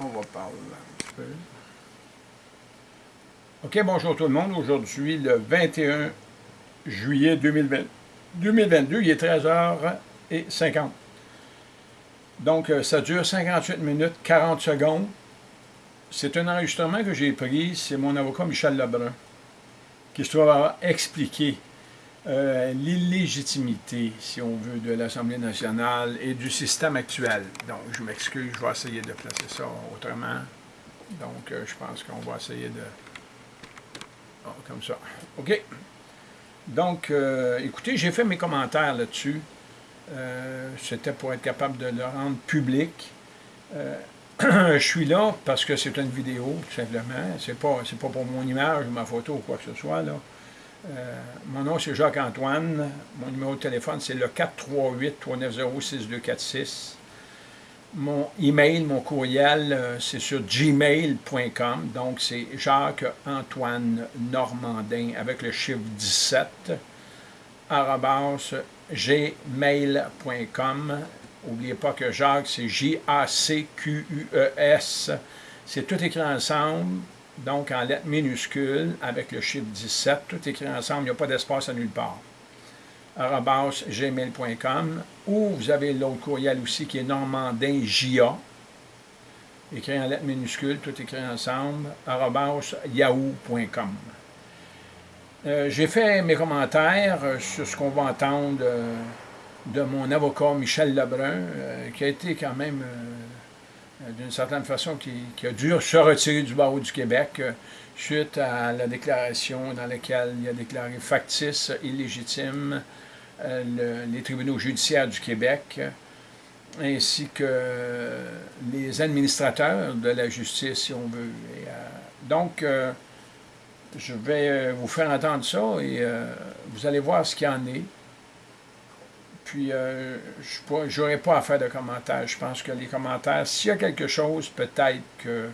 On va parler un peu. OK, bonjour tout le monde. Aujourd'hui, le 21 juillet 2020, 2022, il est 13h50. Donc, euh, ça dure 58 minutes, 40 secondes. C'est un enregistrement que j'ai pris, c'est mon avocat Michel Lebrun, qui se trouve à expliquer euh, l'illégitimité, si on veut, de l'Assemblée nationale et du système actuel. Donc, je m'excuse, je vais essayer de placer ça autrement. Donc, euh, je pense qu'on va essayer de... Oh, comme ça. OK. Donc, euh, écoutez, j'ai fait mes commentaires là-dessus. C'était pour être capable de le rendre public. je suis là parce que c'est une vidéo, tout simplement. C'est pas, pas pour mon image ou ma photo ou quoi que ce soit, là. Euh, mon nom, c'est Jacques-Antoine. Mon numéro de téléphone, c'est le 438-390-6246. Mon email, mon courriel, euh, c'est sur gmail.com. Donc, c'est Jacques-Antoine Normandin avec le chiffre 17 gmail.com. N'oubliez pas que Jacques, c'est J-A-C-Q-U-E-S. C'est tout écrit ensemble donc en lettres minuscules, avec le chiffre 17, tout écrit ensemble, il n'y a pas d'espace à nulle part. gmail.com ou vous avez l'autre courriel aussi qui est normandinja, écrit en lettres minuscules, tout écrit ensemble, yahoo.com. Euh, j'ai fait mes commentaires euh, sur ce qu'on va entendre euh, de mon avocat Michel Lebrun, qui a été quand même d'une certaine façon, qui, a dû se retirer du barreau du Québec euh, suite à la déclaration dans laquelle il a déclaré factice, illégitime euh, les tribunaux judiciaires du Québec, ainsi que les administrateurs de la justice, si on veut. donc, je vais vous faire entendre ça et vous allez voir ce qu'il en est. Puis, euh, je n'aurai pas à faire de commentaires. Je pense que les commentaires, s'il y a quelque chose, peut-être que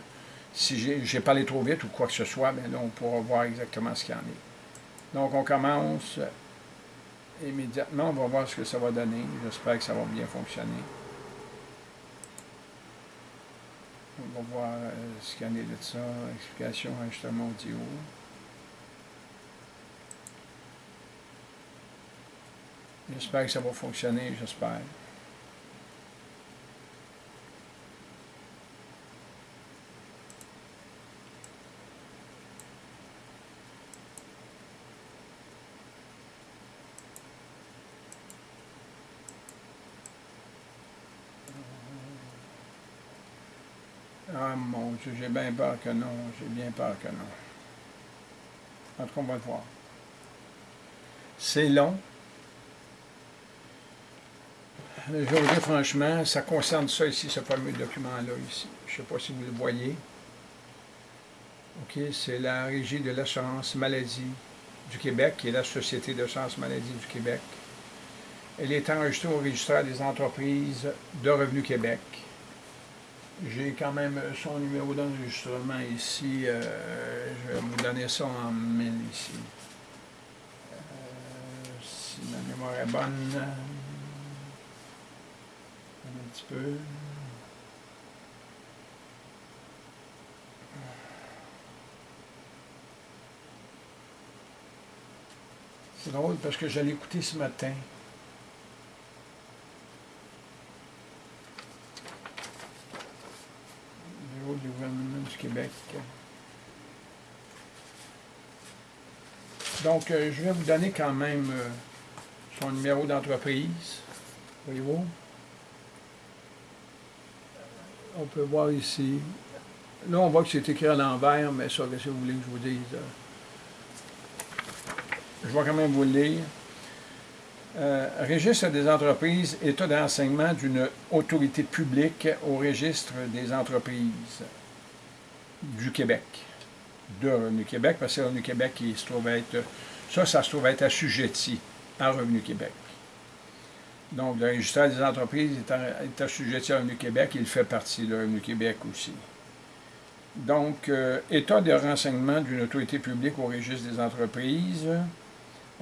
si j'ai parlé trop vite ou quoi que ce soit, bien là, on pourra voir exactement ce qu'il y en est. Donc, on commence immédiatement. On va voir ce que ça va donner. J'espère que ça va bien fonctionner. On va voir euh, ce qu'il y en est de ça. Explication, enregistrement audio. J'espère que ça va fonctionner, j'espère. Ah mon Dieu, j'ai bien peur que non, j'ai bien peur que non. En tout cas, on va le voir. C'est long, je vous dire franchement, ça concerne ça ici, ce fameux document-là ici. Je ne sais pas si vous le voyez. OK, c'est la Régie de l'assurance maladie du Québec, qui est la Société d'assurance maladie du Québec. Elle est enregistrée au registre des entreprises de Revenu Québec. J'ai quand même son numéro d'enregistrement ici. Euh, je vais vous donner ça en mille ici. Euh, si ma mémoire est bonne un petit peu. C'est drôle parce que j'allais écouter ce matin. Bureau du gouvernement du Québec. Donc, euh, je vais vous donner quand même euh, son numéro d'entreprise. Voyez-vous? On peut voir ici. Là, on voit que c'est écrit à l'envers, mais ça, qu'est-ce que vous voulez que je vous dise? Je vais quand même vous le lire. Euh, registre des entreprises, état d'enseignement d'une autorité publique au registre des entreprises du Québec, de Revenu Québec, parce que Revenu Québec ça, ça se trouve être assujetti à Revenu Québec. Donc, le registre des entreprises est, assujetti à Revenu Québec, il fait partie de Revenu Québec aussi. Donc, euh, état de renseignement d'une autorité publique au registre des entreprises.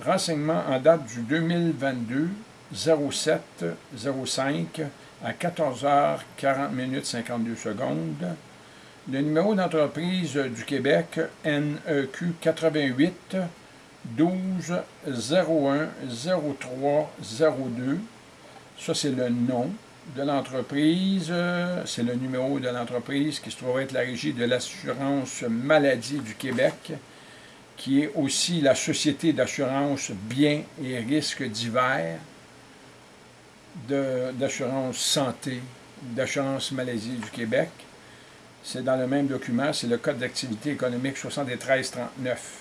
Renseignement en date du 2022 07 05 à 14h40 minutes 52 secondes. Le numéro d'entreprise du Québec, NEQ 88 12 01 03 02. Ça, c'est le nom de l'entreprise. C'est le numéro de l'entreprise qui se trouve être la régie de l'assurance maladie du Québec, qui est aussi la Société d'assurance biens et risques divers d'assurance santé, d'assurance maladie du Québec. C'est dans le même document, c'est le Code d'activité économique 7339.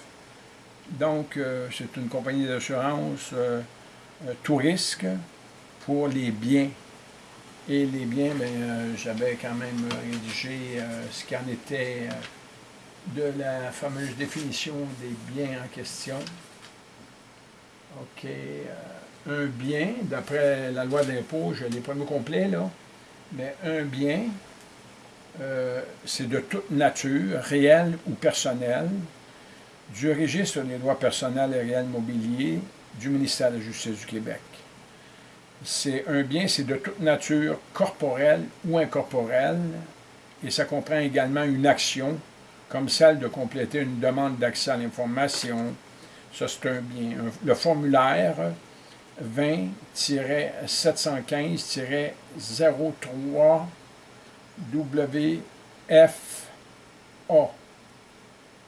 Donc, euh, c'est une compagnie d'assurance euh, euh, tout risque pour les biens. Et les biens, ben, j'avais quand même rédigé ce qu'il en était de la fameuse définition des biens en question. OK. un bien, d'après la loi d'impôt, je l'ai pas mis complet, là, mais un bien, c'est de toute nature, réelle ou personnelle, du registre des droits personnels et réels mobiliers du ministère de la Justice du Québec. C'est un bien, c'est de toute nature corporelle ou incorporelle, et ça comprend également une action, comme celle de compléter une demande d'accès à l'information. Ça, c'est un bien. Le formulaire 20-715-03 WFA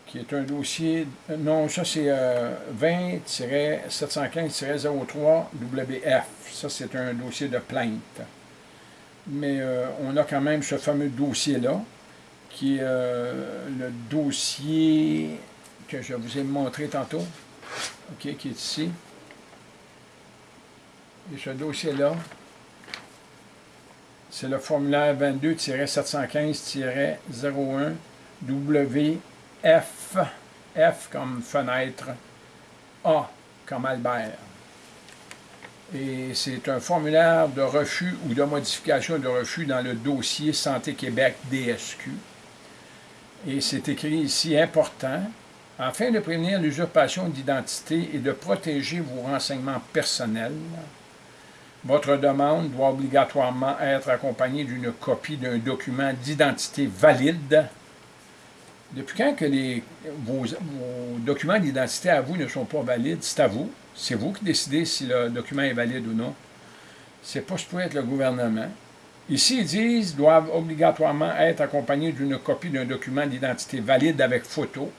qui est un dossier, non, ça c'est 20-715-03-WF. Ça, c'est un dossier de plainte. Mais euh, on a quand même ce fameux dossier-là, qui est euh, le dossier que je vous ai montré tantôt, OK, qui est ici. Et ce dossier-là, c'est le formulaire 22-715-01 WF. F, comme fenêtre, A comme Albert. Et c'est un formulaire de refus ou de modification de refus dans le dossier Santé Québec DSQ. Et c'est écrit ici important. Afin de prévenir l'usurpation d'identité et de protéger vos renseignements personnels, votre demande doit obligatoirement être accompagnée d'une copie d'un document d'identité valide depuis quand que les, vos, documents d'identité à vous ne sont pas valides? C'est à vous. C'est vous qui décidez si le document est valide ou non. C'est pas supposé être le gouvernement. Ici, ils disent doivent obligatoirement être accompagnés d'une copie d'un document d'identité valide avec photo.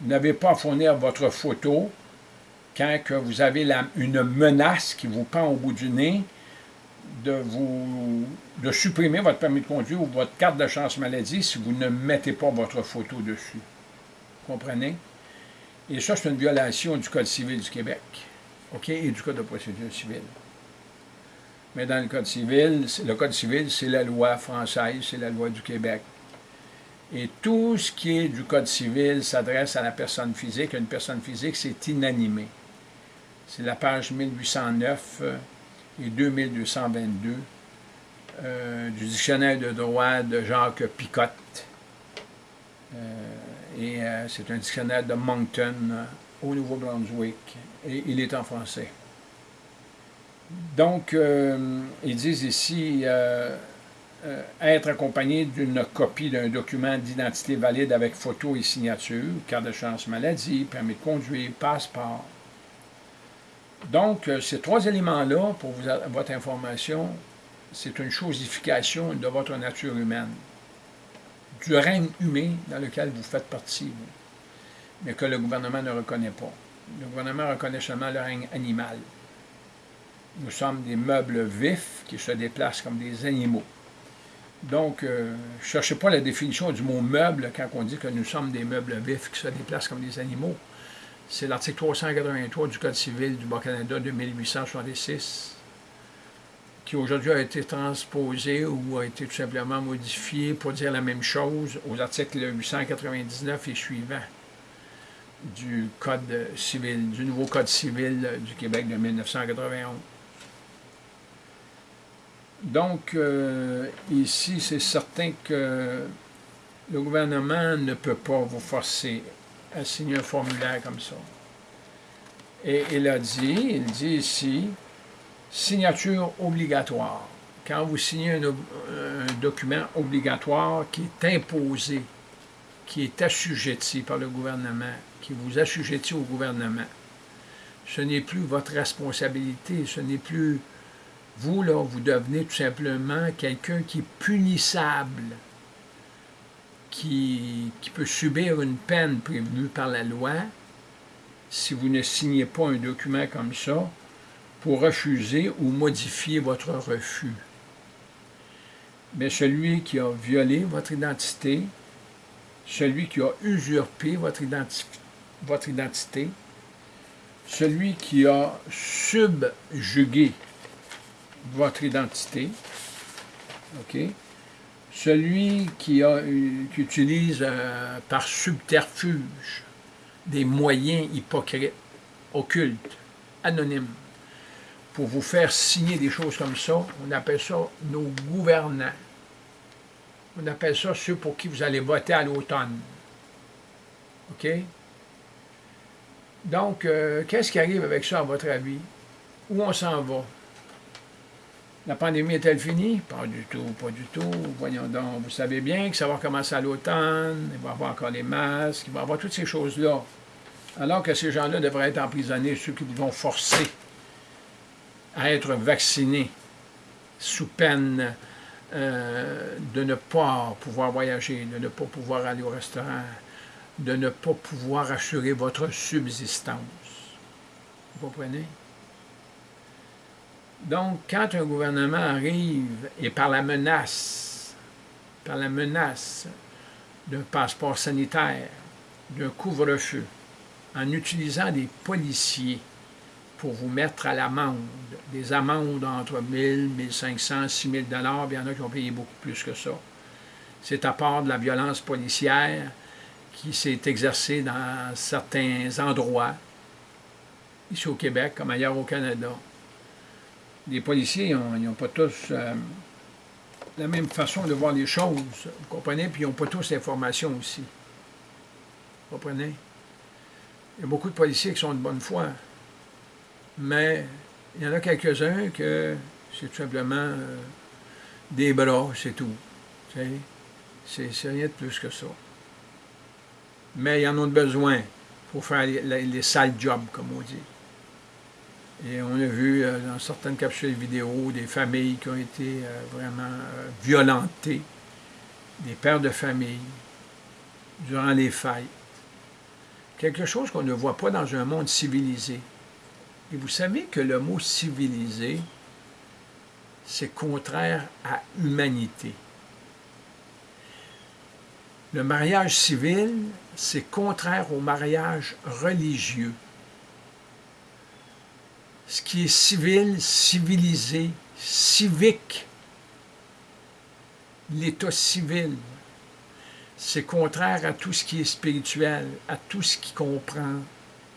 Vous n'avez pas à fournir votre photo quand que vous avez une menace qui vous pend au bout du nez de vous de supprimer votre permis de conduire ou votre carte de chance maladie si vous ne mettez pas votre photo dessus. Comprenez? Et ça, c'est une violation du Code civil du Québec, OK, et du Code de procédure civile. Mais dans le Code civil, le Code civil, c'est la loi française, c'est la loi du Québec. Et tout ce qui est du Code civil s'adresse à la personne physique. Une personne physique, c'est inanimé. C'est la page 1809 et 2222 euh, du dictionnaire de droit de Jacques Picotte. Euh, et euh, c'est un dictionnaire de Moncton au Nouveau-Brunswick. Et il est en français. Donc, ils disent ici être accompagné d'une copie d'un document d'identité valide avec photo et signature, carte de chance maladie, permis de conduire, passeport, donc, euh, ces trois éléments-là, pour votre information, c'est une chosification de votre nature humaine, du règne humain dans lequel vous faites partie, mais que le gouvernement ne reconnaît pas. Le gouvernement reconnaît seulement le règne animal. Nous sommes des meubles vifs qui se déplacent comme des animaux. Donc, euh, cherchez pas la définition du mot meuble quand on dit que nous sommes des meubles vifs qui se déplacent comme des animaux. C'est l'article 383 du Code civil du Bas-Canada de 1866 qui aujourd'hui a été transposé ou a été tout simplement modifié pour dire la même chose aux articles 899 et suivants du Code civil, du nouveau Code civil du Québec de 1991. Donc, euh, ici, c'est certain que le gouvernement ne peut pas vous forcer a signé un formulaire comme ça. Et il a dit, il dit ici, Signature obligatoire. Quand vous signez un, document obligatoire qui est imposé, qui est assujetti par le gouvernement, qui vous assujettit au gouvernement, ce n'est plus votre responsabilité, ce n'est plus vous, là, vous devenez tout simplement quelqu'un qui est punissable, qui, peut subir une peine prévue par la loi si vous ne signez pas un document comme ça pour refuser ou modifier votre refus. Mais celui qui a violé votre identité, celui qui a usurpé votre, votre identité, celui qui a subjugué votre identité, OK? Celui qui, utilise euh, par subterfuge des moyens hypocrites, occultes, anonymes, pour vous faire signer des choses comme ça, on appelle ça nos gouvernants. On appelle ça ceux pour qui vous allez voter à l'automne. OK? Donc, euh, qu'est-ce qui arrive avec ça, à votre avis? Où on s'en va? La pandémie est-elle finie? Pas du tout, pas du tout. Voyons donc, vous savez bien que ça va commencer à l'automne, il va y avoir encore les masques, il va y avoir toutes ces choses-là. Alors que ces gens-là devraient être emprisonnés, ceux qui vont forcer à être vaccinés sous peine euh, de ne pas pouvoir voyager, de ne pas pouvoir aller au restaurant, de ne pas pouvoir assurer votre subsistance. Vous comprenez? Donc, quand un gouvernement arrive et par la menace, par la menace d'un passeport sanitaire, d'un couvre-feu, en utilisant des policiers pour vous mettre à l'amende, des amendes entre 1000, 1500, 6000 dollars, il y en a qui ont payé beaucoup plus que ça. C'est à part de la violence policière qui s'est exercée dans certains endroits, ici au Québec comme ailleurs au Canada les policiers, ils n'ont pas tous euh, la même façon de voir les choses, vous comprenez? Puis ils n'ont pas tous l'information aussi. Vous comprenez? Il y a beaucoup de policiers qui sont de bonne foi, mais il y en a quelques-uns que c'est tout simplement euh, des bras, c'est tout. C'est rien de plus que ça. Mais ils en ont besoin pour faire les, les sales jobs, comme on dit. Et on a vu euh, dans certaines capsules vidéo des familles qui ont été euh, vraiment euh, violentées, des pères de famille, durant les fêtes. Quelque chose qu'on ne voit pas dans un monde civilisé. Et vous savez que le mot civilisé, c'est contraire à humanité. Le mariage civil, c'est contraire au mariage religieux ce qui est civil, civilisé, civique, l'état civil. C'est contraire à tout ce qui est spirituel, à tout ce qui comprend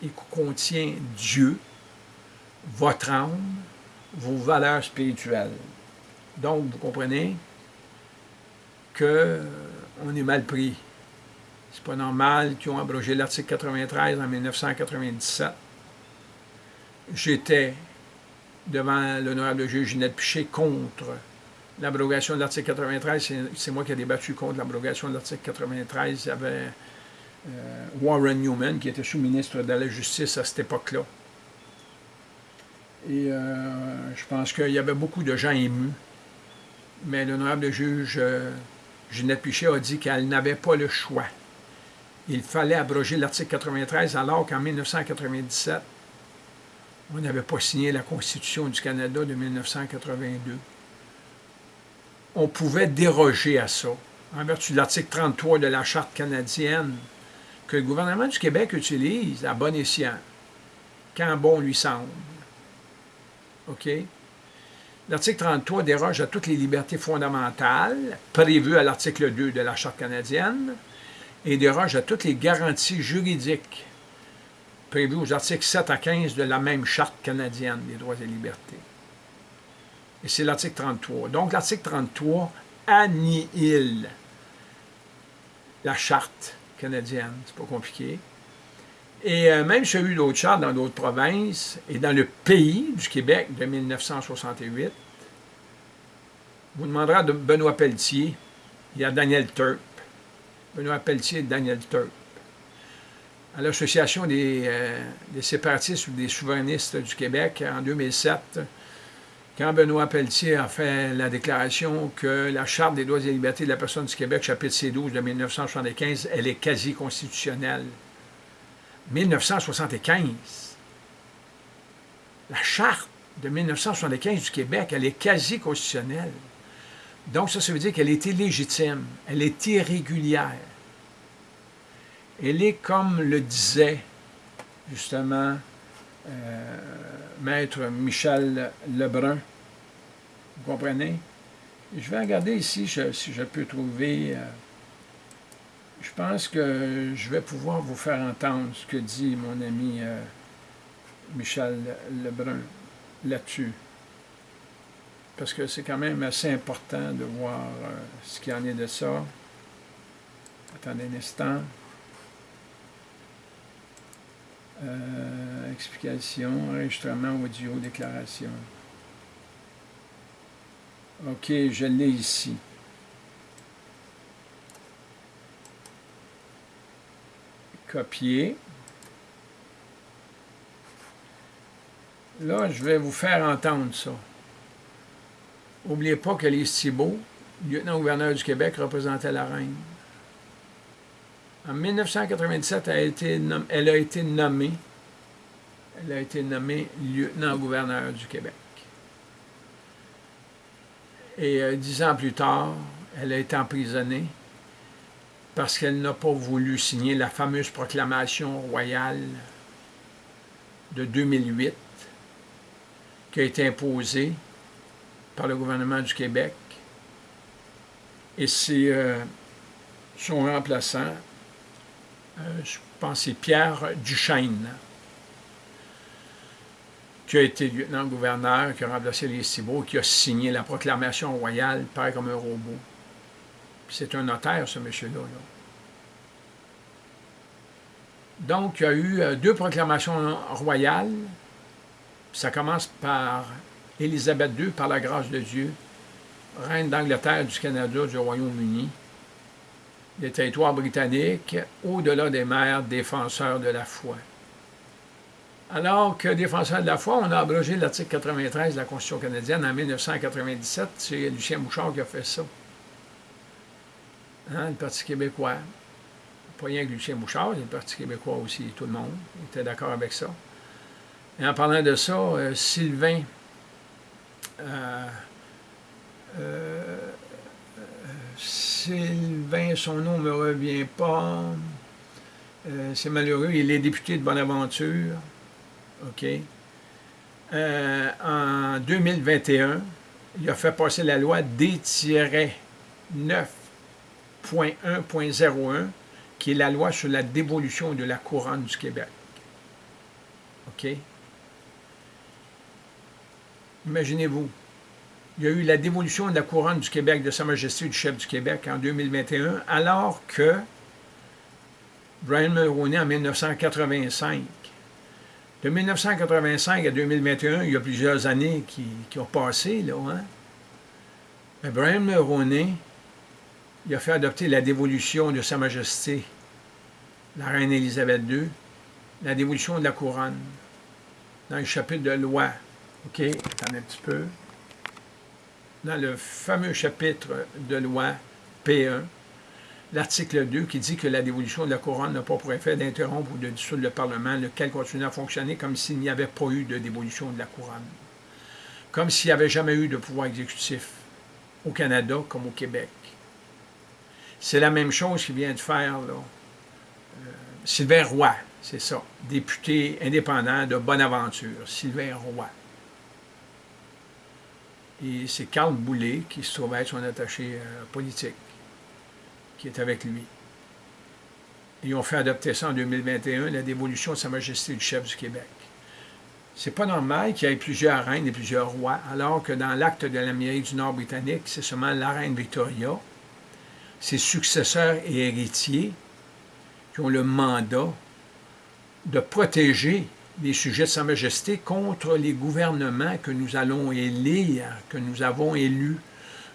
et contient Dieu, votre âme, vos valeurs spirituelles. Donc, vous comprenez que on est mal pris. C'est pas normal qu'ils ont abrogé l'article 93 en 1997 j'étais devant l'honorable juge Ginette Piché contre l'abrogation de l'article 93. C'est moi qui ai débattu contre l'abrogation de l'article 93. Il y avait euh, Warren Newman, qui était sous-ministre de la Justice à cette époque-là. Et euh, je pense qu'il y avait beaucoup de gens émus. Mais l'honorable juge euh, Ginette Piché a dit qu'elle n'avait pas le choix. Il fallait abroger l'article 93 alors qu'en 1997, on n'avait pas signé la Constitution du Canada de 1982. On pouvait déroger à ça, en vertu de l'article 33 de la Charte canadienne, que le gouvernement du Québec utilise à bon escient, quand bon lui semble. OK? L'article 33 déroge à toutes les libertés fondamentales prévues à l'article 2 de la Charte canadienne et déroge à toutes les garanties juridiques prévu aux articles 7 à 15 de la même Charte canadienne des droits et libertés. Et c'est l'article 33. Donc, l'article 33 annihile la Charte canadienne, c'est pas compliqué, Et euh, même s'il y a eu d'autres chartes dans d'autres provinces et dans le pays du Québec de 1968, vous demanderez de Benoît Pelletier, il y a Daniel Turp. Benoît Pelletier et Daniel Turp. À l'Association des, euh, des, séparatistes ou des souverainistes du Québec en 2007, quand Benoît Pelletier a fait la déclaration que la Charte des droits et libertés de la personne du Québec, chapitre C12 de 1975, elle est quasi constitutionnelle. 1975. La Charte de 1975 du Québec, elle est quasi constitutionnelle. Donc ça, ça veut dire qu'elle est illégitime, elle est irrégulière. Elle est comme le disait justement euh, maître Michel Lebrun. Vous comprenez? Je vais regarder ici si je peux trouver... Euh, je pense que je vais pouvoir vous faire entendre ce que dit mon ami euh, Michel Lebrun là-dessus. Parce que c'est quand même assez important de voir ce qu'il en est de ça. Attendez un instant. Euh, explication, enregistrement audio, déclaration. OK, je l'ai ici. Copier. Là, je vais vous faire entendre ça. N'oubliez pas que les Thibault, lieutenant-gouverneur du Québec, représentait la reine. En 1997, elle a été, nommée, elle a été nommée, elle a été nommée lieutenant-gouverneur du Québec. Et euh, dix ans plus tard, elle a été emprisonnée parce qu'elle n'a pas voulu signer la fameuse proclamation royale de 2008 qui a été imposée par le gouvernement du Québec. Et c'est euh, son remplaçant, je pense c'est Pierre Duchesne, qui a été lieutenant-gouverneur, qui a remplacé les Cibaux, qui a signé la proclamation royale, pareil comme un robot. C'est un notaire, ce monsieur-là. Donc, il y a eu euh, deux proclamations royales. Ça commence par Élisabeth II, par la grâce de Dieu, reine d'Angleterre, du Canada, du Royaume-Uni, des territoires britanniques, au-delà des mers, défenseurs de la foi. Alors que défenseurs de la foi, on a abrogé l'article 93 de la Constitution canadienne en 1997. C'est Lucien Bouchard qui a fait ça. Hein, le Parti québécois. Pas rien que Lucien Bouchard, le Parti québécois aussi, tout le monde était d'accord avec ça. Et en parlant de ça, euh, Sylvain euh, euh, Sylvain, son nom ne me revient pas. Euh, c'est malheureux, il est député de Bonaventure. OK. en 2021, il a fait passer la loi D-9.1.01, qui est la loi sur la dévolution de la couronne du Québec. OK? Imaginez-vous, il y a eu la dévolution de la couronne du Québec de Sa Majesté du chef du Québec en 2021, alors que Brian Mulroney en 1985. De 1985 à 2021, il y a plusieurs années qui, ont passé, là, hein? Mais Brian Mulroney, il a fait adopter la dévolution de Sa Majesté, la reine Élisabeth II, la dévolution de la couronne, dans le chapitre de loi OK, attendez un petit peu. Dans le fameux chapitre de loi P1, l'article 2 qui dit que la dévolution de la couronne n'a pas pour effet d'interrompre ou de dissoudre le Parlement, lequel continue à fonctionner comme s'il n'y avait pas eu de dévolution de la couronne. Comme s'il n'y avait jamais eu de pouvoir exécutif au Canada comme au Québec. C'est la même chose qu'il vient de faire là. Euh, Sylvain Roy, c'est ça, député indépendant de Bonaventure, Sylvain Roy. Et c'est Carl Boulet, qui se trouve être son attaché euh, politique, qui est avec lui. Ils ont fait adopter ça en 2021, la dévolution de Sa Majesté du chef du Québec. C'est pas normal qu'il y ait plusieurs reines et plusieurs rois, alors que dans l'acte de l'Amérique du Nord britannique, c'est seulement la reine Victoria, ses successeurs et héritiers qui ont le mandat de protéger les sujets de Sa Majesté contre les gouvernements que nous allons élire, que nous avons élus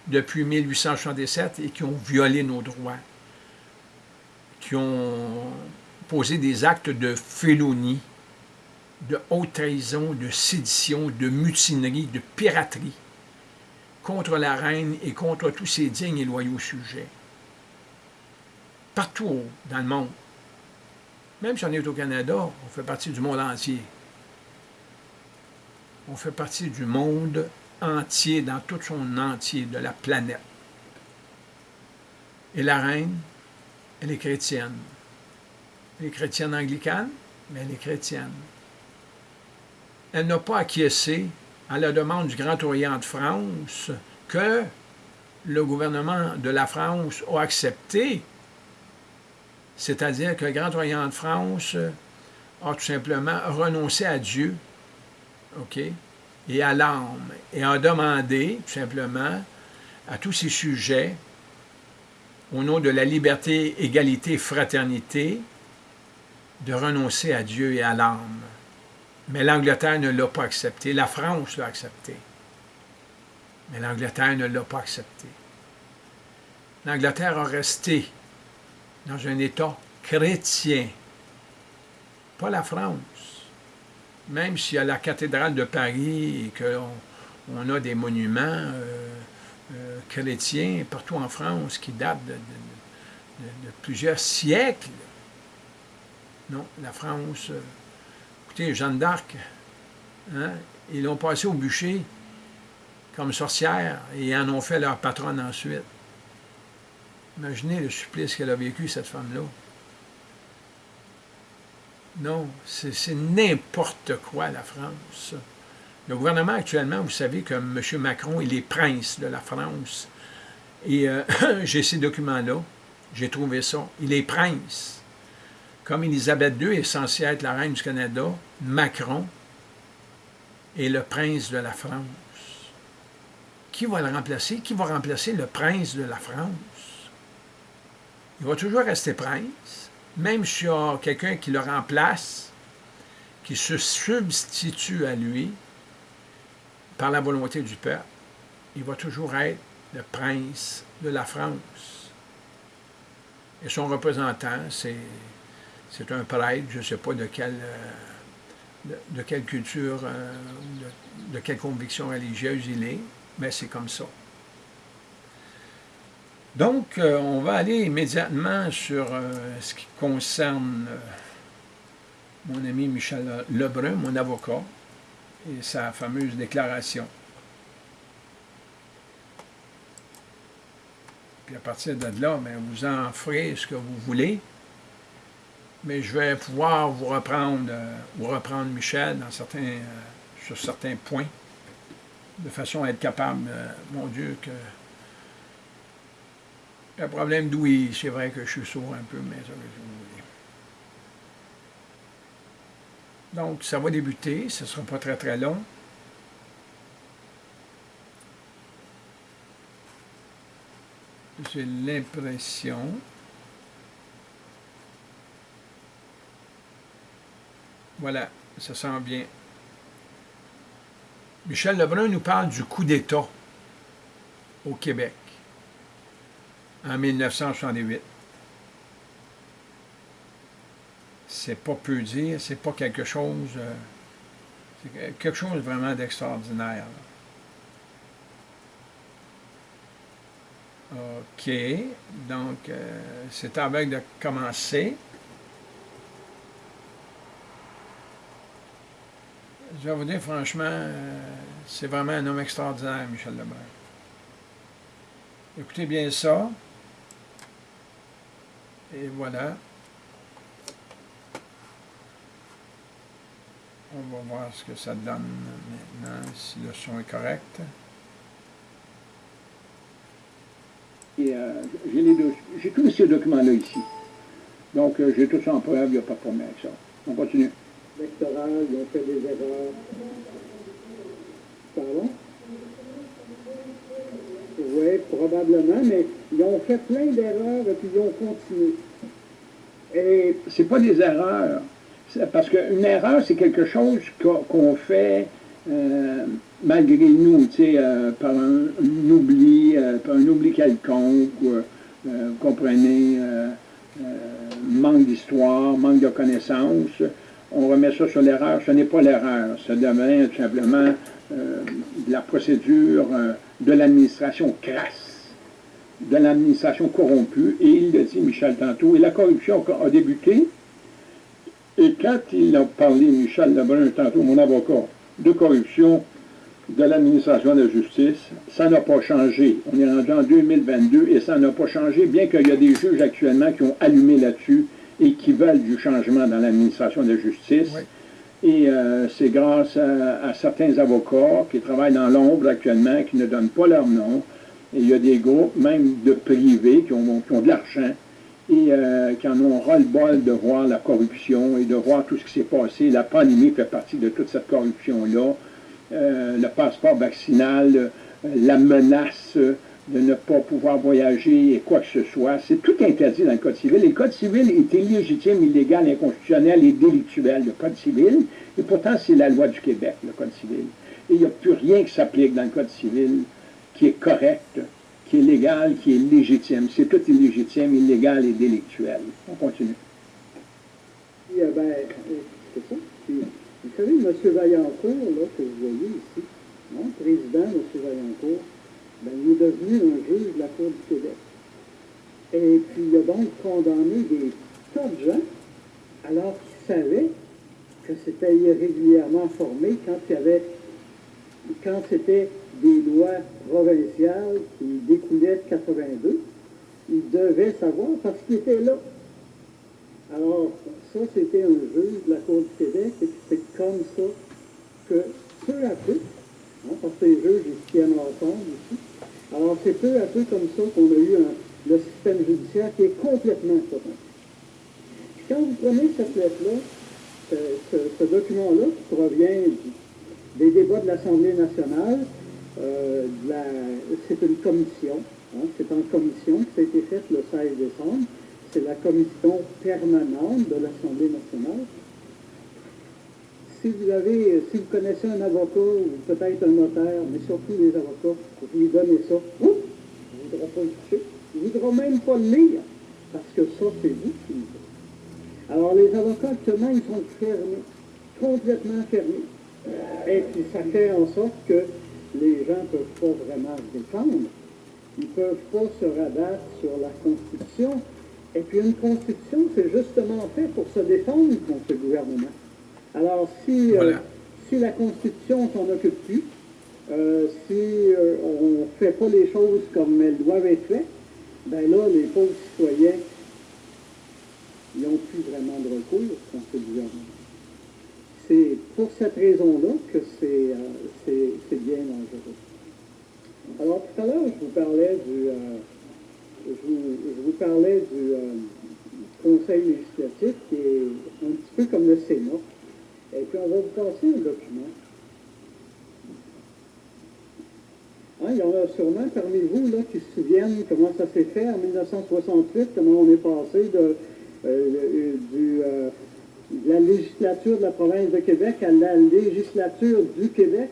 depuis 1867 et qui ont violé nos droits, qui ont posé des actes de félonie, de haute trahison, de sédition, de mutinerie, de piraterie contre la reine et contre tous ses dignes et loyaux sujets. Partout dans le monde. Même si on est au Canada, on fait partie du monde entier. On fait partie du monde entier, dans tout son entier, de la planète. Et la reine, elle est chrétienne. Elle est chrétienne anglicane, mais elle est chrétienne. Elle n'a pas acquiescé à la demande du Grand Orient de France que le gouvernement de la France a accepté, c'est-à-dire que le Grand Orient de France a tout simplement renoncé à Dieu, et à l'âme, et a demandé tout simplement à tous ces sujets, au nom de la liberté, égalité, fraternité, de renoncer à Dieu et à l'âme. Mais l'Angleterre ne l'a pas accepté. La France l'a accepté. Mais l'Angleterre ne l'a pas accepté. L'Angleterre a resté dans un État chrétien, pas la France. Même s'il y a la cathédrale de Paris et qu'on a des monuments euh, euh, chrétiens partout en France qui datent de, plusieurs siècles. Non, la France euh, Écoutez, Jeanne d'Arc, hein, ils l'ont passé au bûcher comme sorcière et en ont fait leur patronne ensuite. Imaginez le supplice qu'elle a vécu, cette femme-là. Non, c'est n'importe quoi, la France. Le gouvernement actuellement, vous savez que M. Macron, il est prince de la France. Et euh, j'ai ces documents-là, j'ai trouvé ça. Il est prince. Comme Élisabeth II est censée être la reine du Canada, Macron est le prince de la France. Qui va le remplacer? Qui va remplacer le prince de la France? Il va toujours rester prince, même s'il y a quelqu'un qui le remplace, qui se substitue à lui par la volonté du peuple. Il va toujours être le prince de la France. Et son représentant, c'est un prêtre, je ne sais pas de quelle, euh, de, quelle culture, euh, de, quelle conviction religieuse il est, mais c'est comme ça. Donc, euh, on va aller immédiatement sur ce qui concerne mon ami Michel Lebrun, mon avocat, et sa fameuse déclaration. Puis à partir de là, ben, vous en ferez ce que vous voulez mais je vais pouvoir vous reprendre, euh, vous reprendre Michel euh, sur certains points, de façon à être capable, euh, mon Dieu, que le problème d'ouïe, c'est vrai que je suis sourd un peu, mais ça va Donc, ça va débuter, ce ne sera pas très très long. J'ai l'impression Voilà, ça sent bien. Michel Lebrun nous parle du coup d'État au Québec en 1968. C'est pas peu dire, c'est pas quelque chose, euh, c'est quelque chose vraiment d'extraordinaire. OK, donc euh, c'est avec de commencer. je vais vous dire franchement, euh, c'est vraiment un homme extraordinaire, Michel Lebrun. Écoutez bien ça. Et voilà. On va voir ce que ça donne maintenant, si le son est correct. Euh, j'ai tous ces documents-là ici. Donc, euh, j'ai tout ça en preuve, il n'y a pas de problème avec ça. On continue ils ont fait des erreurs. Pardon? Oui, probablement, mais ils ont fait plein d'erreurs et puis ils ont continué. Et c'est pas des erreurs, Parce qu'une erreur, c'est quelque chose qu'on fait euh, malgré nous, euh, par un, oubli, euh, par un oubli quelconque, vous comprenez, manque d'histoire, manque de connaissances. On remet ça sur l'erreur. Ce n'est pas l'erreur. Ça devient tout simplement de la procédure de l'administration crasse, de l'administration corrompue. Et il le dit, Michel, tantôt. Et la corruption a débuté et quand il a parlé, Michel Lebrun, tantôt, mon avocat, de corruption de l'administration de justice, ça n'a pas changé. On est rendu en 2022 et ça n'a pas changé, bien qu'il y a des juges actuellement qui ont allumé là-dessus et qui veulent du changement dans l'administration de justice. Et euh, c'est grâce à, certains avocats qui travaillent dans l'ombre actuellement, qui ne donnent pas leur nom. Et il y a des groupes, même de privés, qui ont, qui ont de l'argent, et euh, qui en ont ras-le-bol de voir la corruption et de voir tout ce qui s'est passé. La pandémie fait partie de toute cette corruption-là. Euh, le passeport vaccinal, euh, la menace de ne pas pouvoir voyager et quoi que ce soit. C'est tout interdit dans le Code civil. le Code civil est illégitime, illégal, inconstitutionnel et délictuel, le Code civil. Et pourtant, c'est la loi du Québec, le Code civil. Et il n'y a plus rien qui s'applique dans le Code civil qui est correct qui est légal, qui est légitime. C'est tout illégitime, illégal et délictuel. On continue. Oui, ben, c'est ça. vous savez, M. Vaillancourt, là, que vous voyez ici, mon président, M. Vaillancourt, ben, il est devenu un juge de la Cour du Québec. Et puis, il a donc condamné des tas de gens, alors qu'il savait que c'était irrégulièrement formé quand il y avait, quand c'était des lois provinciales qui découlaient de 82. Il devait savoir parce qu'il était là. Alors, ça, c'était un juge de la Cour du Québec, et c'est comme ça que peu à peu, hein, parce que les juges, ils tiennent ensemble ici, alors c'est peu à peu comme ça qu'on a eu le système judiciaire qui est complètement corrompu. Quand vous prenez cette lettre-là, ce, document-là qui provient des débats de l'Assemblée nationale, euh, c'est une commission, hein, c'est en commission, ça a été fait le 16 décembre, c'est la commission permanente de l'Assemblée nationale. Si vous avez, si vous connaissez un avocat ou peut-être un notaire, mais surtout les avocats, vous lui donnez ça, il ne voudra pas le toucher, il ne voudra même pas le lire, parce que ça, c'est vous qui le Alors les avocats actuellement, ils sont fermés, complètement fermés. Et puis ça fait en sorte que les gens ne peuvent pas vraiment se défendre. Ils ne peuvent pas se rabattre sur la Constitution. Et puis une Constitution, c'est justement fait pour se défendre contre le gouvernement. Alors si, euh, si la Constitution s'en occupe plus, euh, si euh, on ne fait pas les choses comme elles doivent être faites, ben là, les pauvres citoyens, ils n'ont plus vraiment de recours contre le gouvernement c'est pour cette raison-là que c'est bien dangereux. Alors, tout à l'heure, je vous parlais du, euh, je, vous, parlais du Conseil législatif qui est un petit peu comme le Sénat. Et puis, on va vous passer un document. Hein, il y en a sûrement parmi vous là, qui se souviennent comment ça s'est fait en 1968, comment on est passé de, du la législature de la province de Québec à la législature du Québec.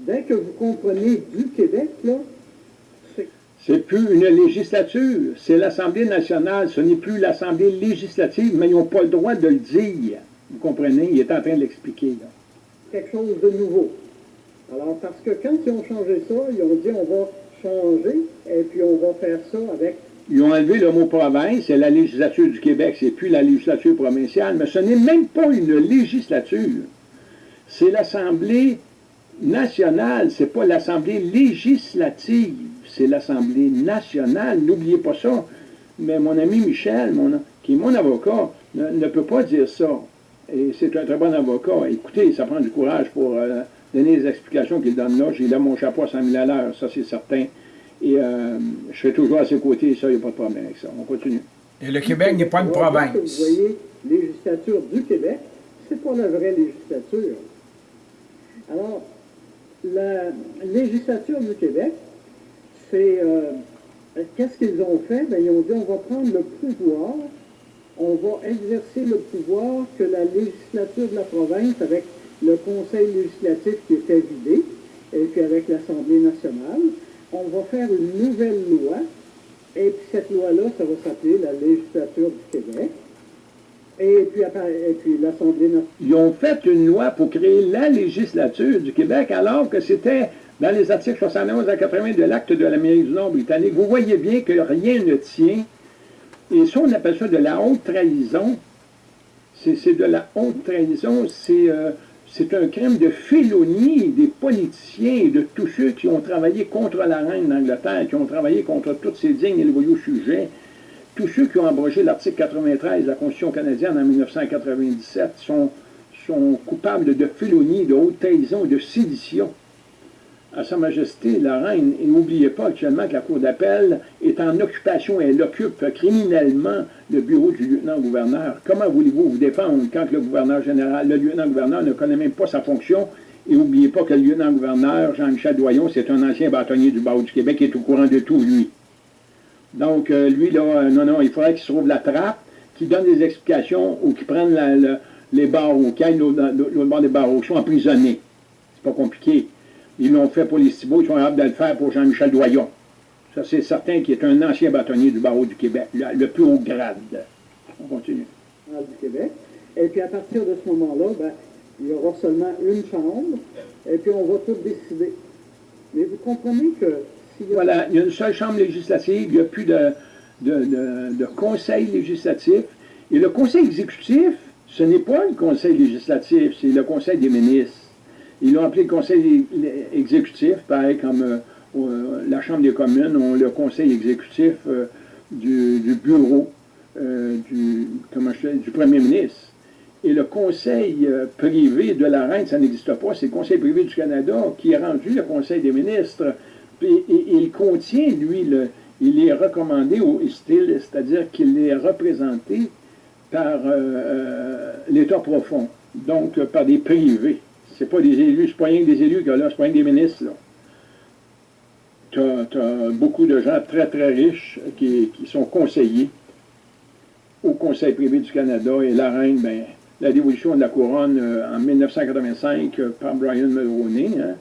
Dès que vous comprenez du Québec, là. C'est plus une législature, c'est l'Assemblée nationale, ce n'est plus l'Assemblée législative, mais ils n'ont pas le droit de le dire. Vous comprenez? Il est en train de l'expliquer. Quelque chose de nouveau. Alors, parce que quand ils ont changé ça, ils ont dit on va changer et puis on va faire ça avec ils ont enlevé le mot province, c'est la législature du Québec, c'est plus la législature provinciale, mais ce n'est même pas une législature. C'est l'Assemblée nationale, c'est pas l'Assemblée législative, c'est l'Assemblée nationale, n'oubliez pas ça. Mais mon ami Michel, mon, qui est mon avocat, ne, peut pas dire ça. Et c'est un très bon avocat. Écoutez, ça prend du courage pour euh, donner les explications qu'il donne là. J'ai là mon chapeau à 100 000 à l'heure, ça c'est certain. Et euh, je serai toujours à ses côtés, ça, il n'y a pas de problème avec ça. On continue. Et le Québec n'est pas une province. Vous voyez, législature du Québec, c'est pas la vraie législature. Alors, la législature du Québec, c'est... Euh, qu'est-ce qu'ils ont fait? Bien, ils ont dit, on va prendre le pouvoir on va exercer le pouvoir que la législature de la province, avec le conseil législatif qui était vidé, et puis avec l'Assemblée nationale, on va faire une nouvelle loi, et puis cette loi-là, ça va s'appeler la législature du Québec. Et puis, puis l'Assemblée nationale. Ils ont fait une loi pour créer la législature du Québec, alors que c'était dans les articles 71 à 80 de l'acte de l'Amérique du Nord britannique. Vous voyez bien que rien ne tient. Et ça, on appelle ça de la haute trahison. C'est de la haute trahison. C'est euh, c'est un crime de félonie des politiciens et de tous ceux qui ont travaillé contre la reine d'Angleterre, qui ont travaillé contre tous ces dignes et loyaux sujets. Tous ceux qui ont abrogé l'article 93 de la Constitution canadienne en 1997 sont, sont coupables de félonie, de haute trahison et de sédition à Sa Majesté la Reine. Et n'oubliez pas actuellement que la Cour d'appel est en occupation elle occupe criminellement le bureau du lieutenant-gouverneur. Comment voulez-vous vous défendre quand le gouverneur général, le lieutenant-gouverneur ne connaît même pas sa fonction? Et n'oubliez pas que le lieutenant-gouverneur, Jean-Michel Doyon, c'est un ancien bâtonnier du barreau du Québec qui est au courant de tout, lui. Donc, euh, lui, là, euh, non, non, il faudrait qu'il se trouve la trappe, qu'il donne des explications ou qu'il prenne les barreaux, qu'il aille l'autre bord des barreaux, qui sont emprisonnés. C'est pas compliqué. Ils l'ont fait pour les Cibaux, ils sont capables de le faire pour Jean-Michel Doyon. Ça, c'est certain qu'il est un ancien bâtonnier du barreau du Québec, le, plus haut grade. On continue. Du Québec. Et puis à partir de ce moment-là, ben, il y aura seulement une chambre, et puis on va tout décider. Mais vous comprenez que s'il y a... Voilà, il y a une seule chambre législative, il n'y a plus de, de, de conseil législatif. Et le conseil exécutif, ce n'est pas le conseil législatif, c'est le conseil des ministres. Ils l'ont appelé le conseil exécutif, pareil comme euh, euh, la Chambre des communes ont le conseil exécutif euh, du, bureau du, premier ministre. Et le conseil privé de la reine, ça n'existe pas, c'est le conseil privé du Canada qui est rendu le conseil des ministres. Et, il contient, lui, il est recommandé au style, c'est-à-dire qu'il est représenté par l'État profond, donc par des privés. C'est pas des élus, c'est pas rien que des élus, là, c'est pas rien que des ministres. Tu as, beaucoup de gens très, très riches qui, sont conseillers au Conseil privé du Canada et la reine, ben, la dévolution de la couronne euh, en 1985 euh, par Brian Mulroney, hein,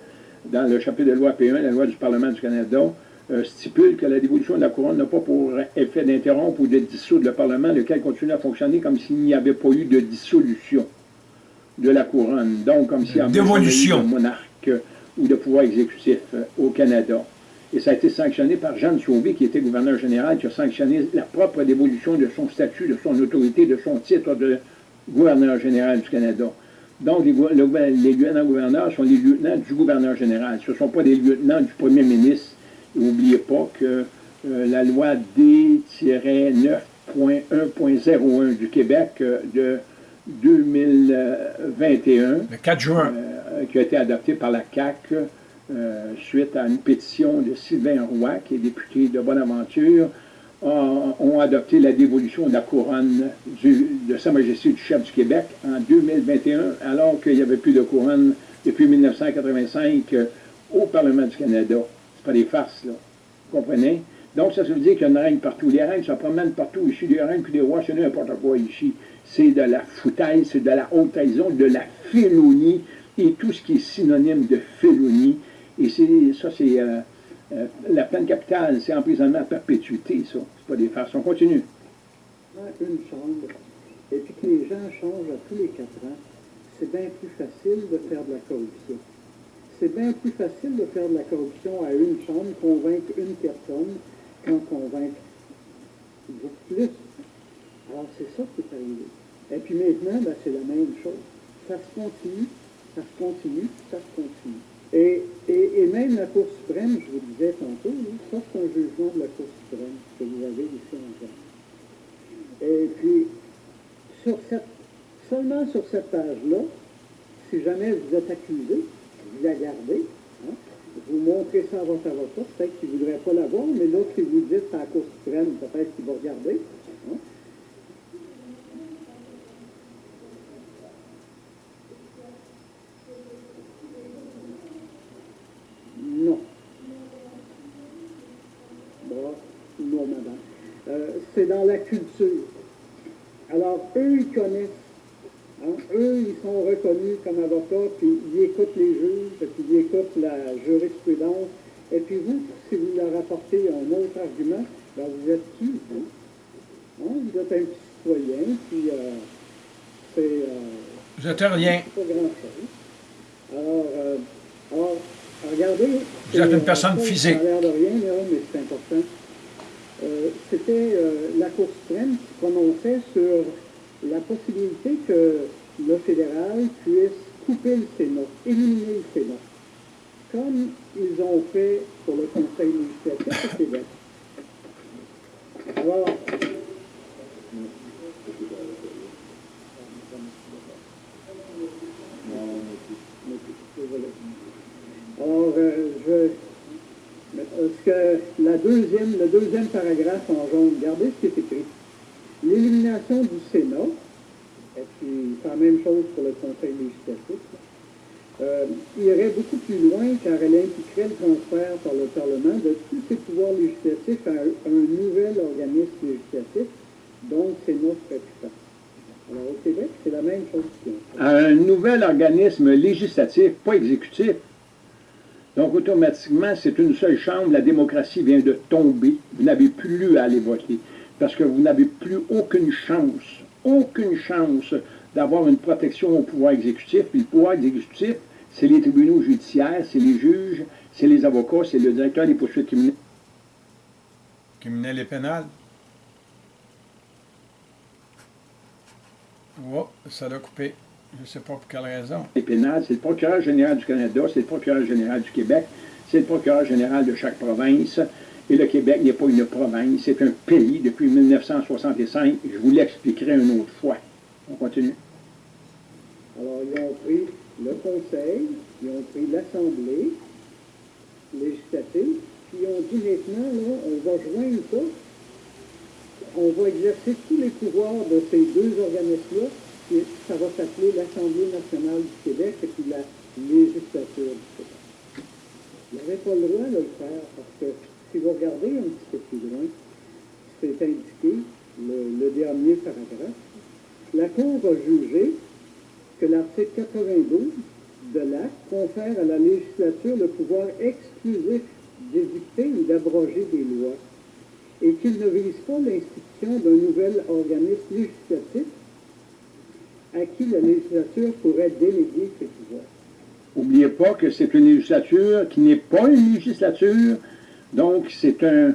dans le chapitre de loi P1, la loi du Parlement du Canada, euh, stipule que la dévolution de la couronne n'a pas pour effet d'interrompre ou de dissoudre le Parlement, lequel continue à fonctionner comme s'il n'y avait pas eu de dissolution de la couronne. Donc, comme s'il y avait de monarque ou de pouvoir exécutif euh, au Canada. Et ça a été sanctionné par Jean Sauvé, qui était gouverneur général, qui a sanctionné la propre dévolution de son statut, de son autorité, de son titre de gouverneur général du Canada. Donc, les, lieutenants-gouverneurs sont les lieutenants du gouverneur général. Ce ne sont pas des lieutenants du premier ministre. N'oubliez pas que euh, la loi D-9.1.01 du Québec euh, de 2021. Le 4 juin. Euh, qui a été adopté par la CAC euh, suite à une pétition de Sylvain Roy, qui est député de Bonaventure, ont, adopté la dévolution de la couronne de Sa Majesté du chef du Québec en 2021, alors qu'il n'y avait plus de couronne depuis 1985 euh, au Parlement du Canada. C'est pas des farces, là. Vous comprenez? Donc, ça veut dire qu'il y a une règne partout. Les règnes se promènent partout. Ici, des règnes puis des rois, c'est n'importe quoi ici c'est de la foutaise, c'est de la haute de la félonie et tout ce qui est synonyme de félonie. Et ça, c'est euh, euh, la peine capitale, c'est emprisonnement à perpétuité, ça. C'est pas des farces. On continue. Une chambre, et puis que les gens changent à tous les quatre ans, c'est bien plus facile de faire de la corruption. C'est bien plus facile de faire de la corruption à une chambre, convaincre une personne, qu'en convaincre plus. Alors c'est ça qui est arrivé. Et puis maintenant, ben, c'est la même chose. Ça se continue, ça se continue, ça se continue. Et, même la Cour suprême, je vous disais tantôt, ça c'est un jugement de la Cour suprême que vous avez ici en Et puis, seulement sur cette page-là, si jamais vous êtes accusé, vous la gardez, hein, vous montrez ça à votre avocat, peut-être qu'il ne voudrait pas l'avoir, mais l'autre qui vous dit c'est la Cour suprême, peut-être qu'il va regarder. Culture. Alors, eux, ils connaissent. Hein. Eux, ils sont reconnus comme avocats, puis ils écoutent les juges, puis ils écoutent la jurisprudence. Et puis vous, si vous leur apportez un autre argument, ben vous êtes qui, vous? Hein? Vous êtes un petit citoyen, puis euh, c'est... Euh, vous êtes rien. pas grand-chose. Alors, euh, alors, regardez... Vous êtes une personne physique. Ça a l'air de rien, mais c'est important. Euh, c'était euh, la Cour suprême qui prononçait sur la possibilité que le fédéral puisse couper le Sénat, éliminer le Sénat, comme ils ont fait pour le Conseil législatif au Québec. Alors, euh, je ce que le deuxième paragraphe en jaune, regardez ce qui est écrit. L'élimination du Sénat, et puis c'est la même chose pour le Conseil législatif, euh, irait beaucoup plus loin car elle impliquerait le transfert par le Parlement de tous ses pouvoirs législatifs à un, nouvel organisme législatif dont le Sénat serait puissant. Alors au Québec, c'est la même chose. Un nouvel organisme législatif, pas exécutif. Donc, automatiquement, c'est une seule chambre, la démocratie vient de tomber. Vous n'avez plus à aller voter parce que vous n'avez plus aucune chance, aucune chance d'avoir une protection au pouvoir exécutif. Puis le pouvoir exécutif, c'est les tribunaux judiciaires, c'est les juges, c'est les avocats, c'est le directeur des poursuites criminelles. Criminelles et pénales. Oh, ça l'a coupé. Je ne sais pas pour quelle raison. Les pénales, c'est le procureur général du Canada, c'est le procureur général du Québec, c'est le procureur général de chaque province. Et le Québec n'est pas une province, c'est un pays depuis 1965. Je vous l'expliquerai une autre fois. On continue. Alors, ils ont pris le Conseil, ils ont pris l'Assemblée législative, puis ils ont dit maintenant, là, on va joindre ça, on va exercer tous les pouvoirs de ces deux organismes-là ça va s'appeler l'Assemblée nationale du Québec et puis la législature du Québec. Il n'avait pas le droit de le faire parce que si vous regardez un petit peu plus loin, c'est indiqué, le, dernier paragraphe, la Cour a jugé que l'article 92 de l'acte confère à la législature le pouvoir exclusif d'édicter ou d'abroger des lois et qu'il ne vise pas l'institution d'un nouvel organisme législatif à qui la législature pourrait déléguer ses pouvoirs. N'oubliez pas que c'est une législature qui n'est pas une législature, donc c'est un,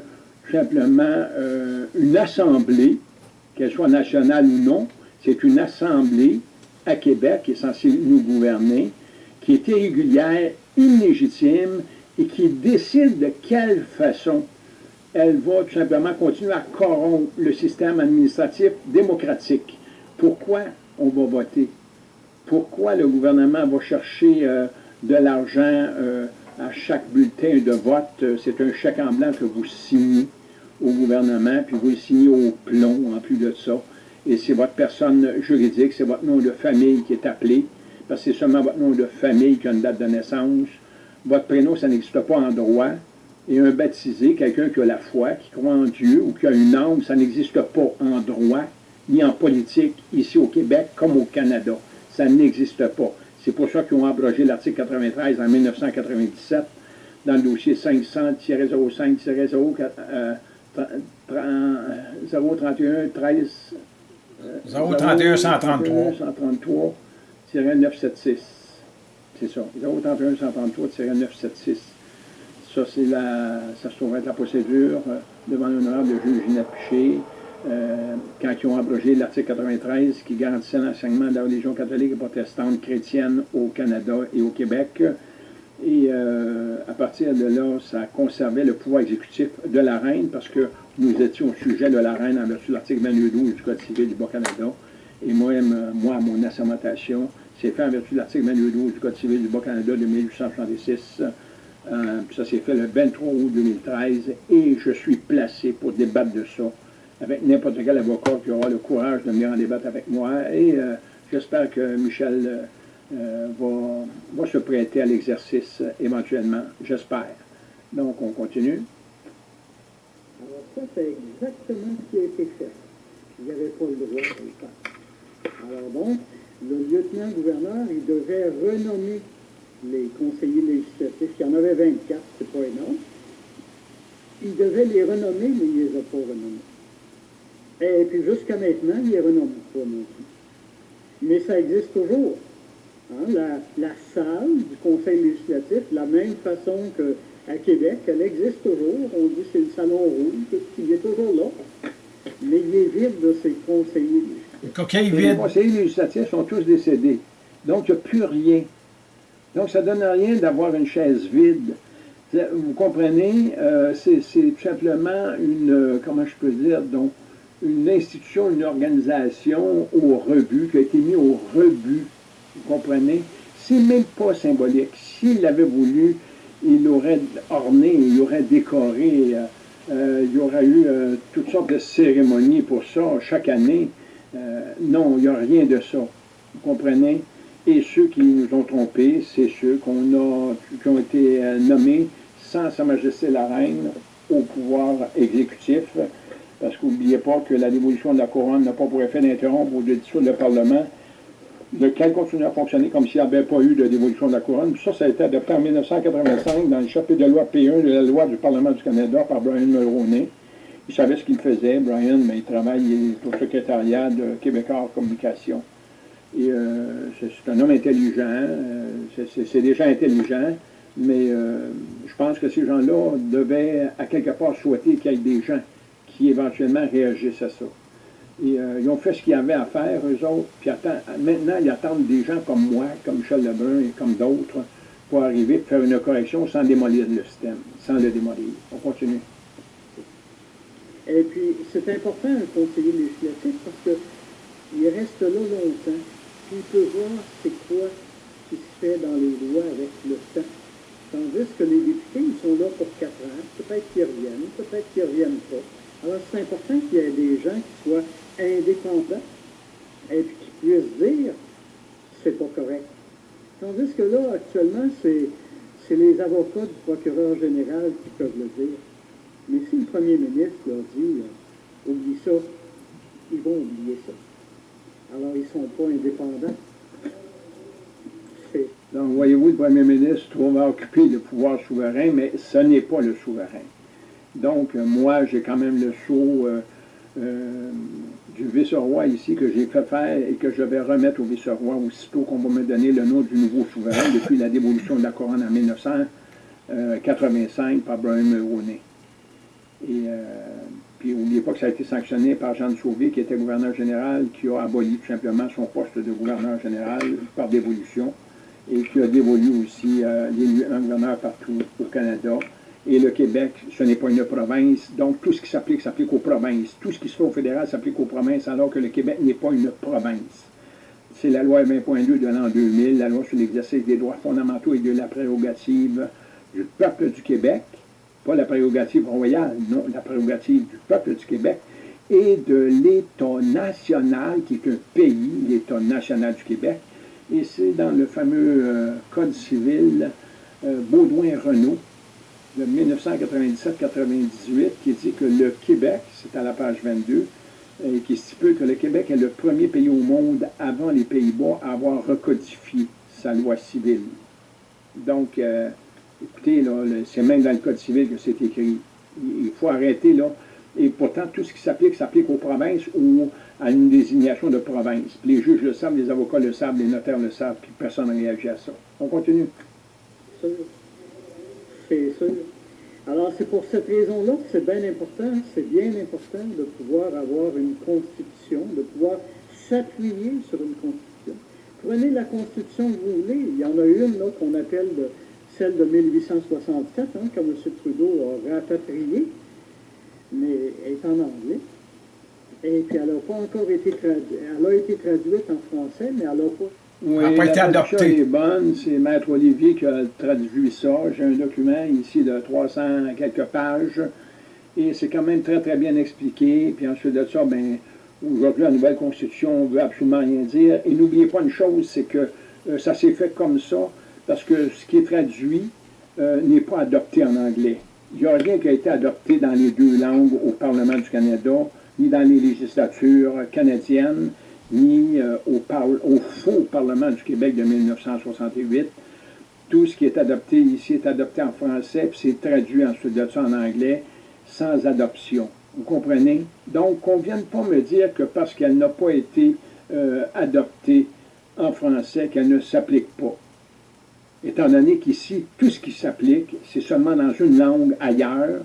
simplement euh, une assemblée, qu'elle soit nationale ou non, c'est une assemblée à Québec qui est censée nous gouverner, qui est irrégulière, illégitime et qui décide de quelle façon elle va tout simplement continuer à corrompre le système administratif démocratique. Pourquoi? On va voter. Pourquoi le gouvernement va chercher euh, de l'argent euh, à chaque bulletin de vote? C'est un chèque en blanc que vous signez au gouvernement, puis vous le signez au plomb en plus de ça. Et c'est votre personne juridique, c'est votre nom de famille qui est appelé, parce que c'est seulement votre nom de famille qui a une date de naissance. Votre prénom, ça n'existe pas en droit. Et un baptisé, quelqu'un qui a la foi, qui croit en Dieu ou qui a une âme, ça n'existe pas en droit ni en politique ici au Québec comme au Canada. Ça n'existe pas. C'est pour ça qu'ils ont abrogé l'article 93 en 1997 dans le dossier 500-05-031 13 031 133 976 c'est ça 031 133 976 ça c'est la ça se trouve être la procédure euh, devant l'honorable juge Ginette euh, quand ils ont abrogé l'article 93 qui garantissait l'enseignement de la religion catholique et protestante chrétienne au Canada et au Québec. Et euh, à partir de là, ça conservait le pouvoir exécutif de la reine parce que nous étions au sujet de la reine en vertu de l'article 22.12 du Code civil du Bas-Canada. Et moi, moi, mon assermentation, c'est fait en vertu de l'article 22.12 du Code civil du Bas-Canada de 1866. Euh, ça s'est fait le 23 août 2013 et je suis placé pour débattre de ça avec n'importe quel avocat qui aura le courage de venir en débattre avec moi. Et euh, j'espère que Michel euh, va, se prêter à l'exercice éventuellement. J'espère. Donc, on continue. Alors ça, c'est exactement ce qui a été fait. Il n'y avait pas le droit le faire. Alors donc, le lieutenant-gouverneur, il devait renommer les conseillers législatifs. Il y en avait 24, c'est pas énorme. Il devait les renommer, mais il ne les a pas renommés. Et puis jusqu'à maintenant, il les renomme pas non plus. Mais ça existe toujours. Hein, la, la, salle du Conseil législatif, de la même façon qu'à Québec, elle existe toujours. On dit que c'est le salon rouge, il est toujours là. Mais il est vide de ses conseillers législatifs. Les conseillers législatifs sont tous décédés. Donc, il n'y a plus rien. Donc, ça ne donne rien d'avoir une chaise vide. Vous comprenez, euh, c'est tout simplement une, euh, comment je peux dire, donc, une institution, une organisation au rebut, qui a été mise au rebut vous comprenez? C'est même pas symbolique. S'il avait voulu, il aurait orné, il aurait décoré, euh, euh, il y aurait eu euh, toutes sortes de cérémonies pour ça chaque année. non, il n'y a rien de ça. Vous comprenez? Et ceux qui nous ont trompés, c'est ceux a, qui ont été nommés sans Sa Majesté la Reine au pouvoir exécutif. Parce qu'oubliez pas que la dévolution de la couronne n'a pas pour effet d'interrompre ou de dissoudre le Parlement lequel continue à fonctionner comme s'il n'y avait pas eu de dévolution de la couronne. Ça, ça a été adopté en 1985 dans le chapitre de loi P1 de la loi du Parlement du Canada par Brian Mulroney. Il savait ce qu'il faisait, Brian, mais il travaille au secrétariat de Québécois Communication. Et euh, c'est un homme intelligent, euh, c'est des gens intelligents, mais euh, je pense que ces gens-là devaient à quelque part souhaiter qu'il y ait des gens qui éventuellement réagissent à ça. Euh, ils ont fait ce qu'ils avaient à faire, eux autres. Puis maintenant, ils attendent des gens comme moi, comme Michel Lebrun et comme d'autres, pour arriver et faire une correction sans démolir le système, sans le démolir. On continue. Et puis, c'est important, un conseiller législatif, parce qu'il reste là longtemps. Puis il peut voir c'est quoi qui se fait dans les lois avec le temps. Tandis que les députés, ils sont là pour quatre ans. Peut-être qu'ils reviennent, peut-être qu'ils ne reviennent pas. Alors, c'est important qu'il y ait des gens qui soient indépendants et puis qui puissent dire c'est pas correct. Tandis que là, actuellement, c'est les avocats du procureur général qui peuvent le dire. Mais si le premier ministre leur dit euh, oublie ça, ils vont oublier ça. Alors, ils ne sont pas indépendants. Donc, voyez-vous, le premier ministre va occuper le pouvoir souverain, mais ce n'est pas le souverain. Donc, euh, moi, j'ai quand même le sceau euh, euh, du vice-roi ici que j'ai fait faire et que je vais remettre au vice-roi aussitôt qu'on va me donner le nom du nouveau souverain depuis la dévolution de la couronne en 1985 par Brian Mulroney. Et puis, n'oubliez pas que ça a été sanctionné par Jean de Sauvé, qui était gouverneur général, qui a aboli tout simplement son poste de gouverneur général par dévolution et qui a dévolu aussi un gouverneur partout au Canada. Et le Québec, ce n'est pas une province. Donc, tout ce qui s'applique, s'applique aux provinces. Tout ce qui se fait au fédéral s'applique aux provinces, alors que le Québec n'est pas une province. C'est la loi 20.2 de l'an 2000, la loi sur l'exercice des droits fondamentaux et de la prérogative du peuple du Québec. Pas la prérogative royale, non, la prérogative du peuple du Québec et de l'État national, qui est un pays, l'État national du Québec. Et c'est dans le fameux euh, Code civil euh, Baudouin-Renault, de 1997-98 qui dit que le Québec, c'est à la page 22, et qui stipule que le Québec est le premier pays au monde avant les Pays-Bas à avoir recodifié sa loi civile. Donc, euh, écoutez, c'est même dans le Code civil que c'est écrit. Il faut arrêter, là. Et pourtant, tout ce qui s'applique, s'applique aux provinces ou à une désignation de province. les juges le savent, les avocats le savent, les notaires le savent, puis personne ne réagit à ça. On continue c'est sûr. Alors, c'est pour cette raison-là que c'est bien important, c'est bien important de pouvoir avoir une constitution, de pouvoir s'appuyer sur une constitution. Prenez la constitution que vous voulez. Il y en a une qu'on appelle celle de 1864, hein, que M. Trudeau a rapatriée, mais elle est en anglais. Et puis elle n'a pas encore été traduite. Elle a été traduite en français, mais elle n'a pas oui, la traduction est bonne. C'est Maître Olivier qui a traduit ça. J'ai un document ici de 300 quelques pages. Et c'est quand même très, très bien expliqué. Puis ensuite de ça, ben, aujourd'hui, la nouvelle Constitution ne veut absolument rien dire. Et n'oubliez pas une chose, c'est que euh, ça s'est fait comme ça, parce que ce qui est traduit euh, n'est pas adopté en anglais. Il n'y a rien qui a été adopté dans les deux langues au Parlement du Canada ni dans les législatures canadiennes, ni euh, au, au, faux Parlement du Québec de 1968. Tout ce qui est adopté ici est adopté en français, puis c'est traduit ensuite de ça en anglais, sans adoption. Vous comprenez? Donc, qu'on ne vienne pas me dire que parce qu'elle n'a pas été euh, adoptée en français, qu'elle ne s'applique pas. Étant donné qu'ici, tout ce qui s'applique, c'est seulement dans une langue ailleurs,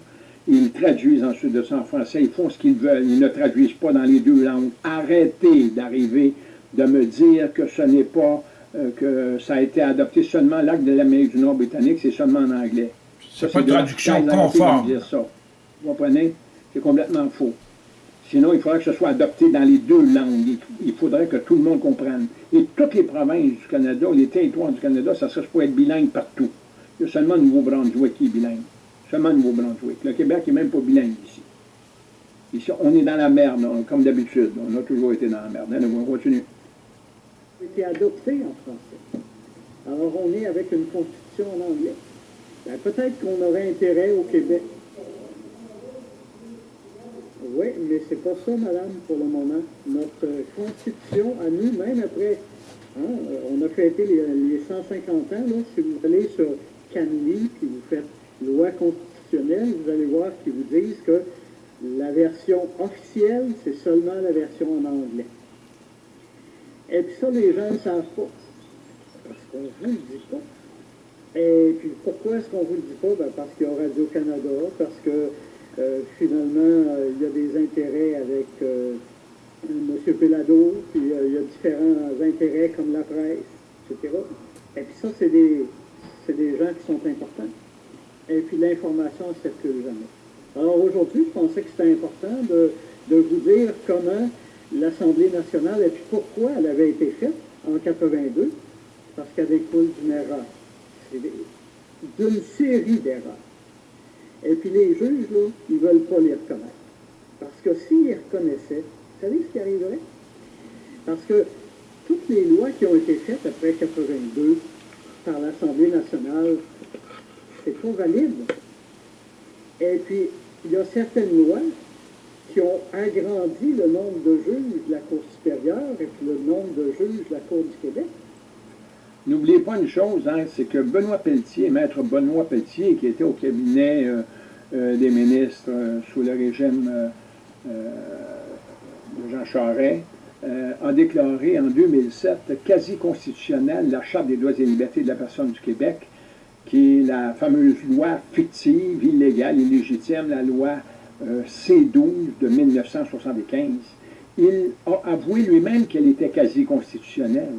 ils traduisent ensuite de ça en français, ils font ce qu'ils veulent, ils ne traduisent pas dans les deux langues. Arrêtez d'arriver de me dire que ce n'est pas, euh, que ça a été adopté seulement l'acte de l'Amérique du Nord britannique, c'est seulement en anglais. C'est pas une traduction conforme. Dire ça. Vous comprenez? C'est complètement faux. Sinon, il faudrait que ce soit adopté dans les deux langues. Il faudrait que tout le monde comprenne. Et toutes les provinces du Canada, les territoires du Canada, ça serait pour être bilingue partout. Il y a seulement le Nouveau-Brunswick qui est bilingue. Nouveau-Brunswick? Le Québec n'est même pas bilingue ici. Ici, on est dans la merde, comme d'habitude. On a toujours été dans la merde. Allez, on continue. été adopté en français. Alors, on est avec une constitution en anglais. Ben, Peut-être qu'on aurait intérêt au Québec oui, mais c'est pas ça, madame, pour le moment. Notre constitution, à nous, même après, hein, on a fêté les, 150 ans, là, si vous allez sur Canly, puis vous faites loi constitutionnelle, vous allez voir qu'ils vous disent que la version officielle, c'est seulement la version en anglais. Et puis ça, les gens ne savent pas. Parce qu'on ne vous le dit pas. Et puis pourquoi est-ce qu'on ne vous le dit pas? Ben, parce qu'il y a Radio-Canada, parce que euh, finalement, euh, il y a des intérêts avec euh, M. Pelado, puis il y a différents intérêts comme la presse, etc. Et puis ça, c'est des, des gens qui sont importants. Et puis l'information circule jamais. Alors aujourd'hui, je pensais que c'était important de, de, vous dire comment l'Assemblée nationale et puis pourquoi elle avait été faite en 82, parce qu'elle découle d'une erreur. D'une série d'erreurs. Et puis les juges, là, ils ne veulent pas les reconnaître. Parce que s'ils reconnaissaient, vous savez ce qui arriverait? Parce que toutes les lois qui ont été faites après 82 par l'Assemblée nationale, c'est pas valide. Et puis, il y a certaines lois qui ont agrandi le nombre de juges de la Cour supérieure et puis le nombre de juges de la Cour du Québec. N'oubliez pas une chose, hein, c'est que Benoît Pelletier, maître Benoît Pelletier, qui était au cabinet euh, euh, des ministres euh, sous le régime de Jean Charest, a déclaré en 2007 quasi constitutionnelle la Charte des droits et libertés de la personne du Québec, qui est la fameuse loi fictive, illégale, illégitime, la loi C-12 de 1975. Il a avoué lui-même qu'elle était quasi constitutionnelle.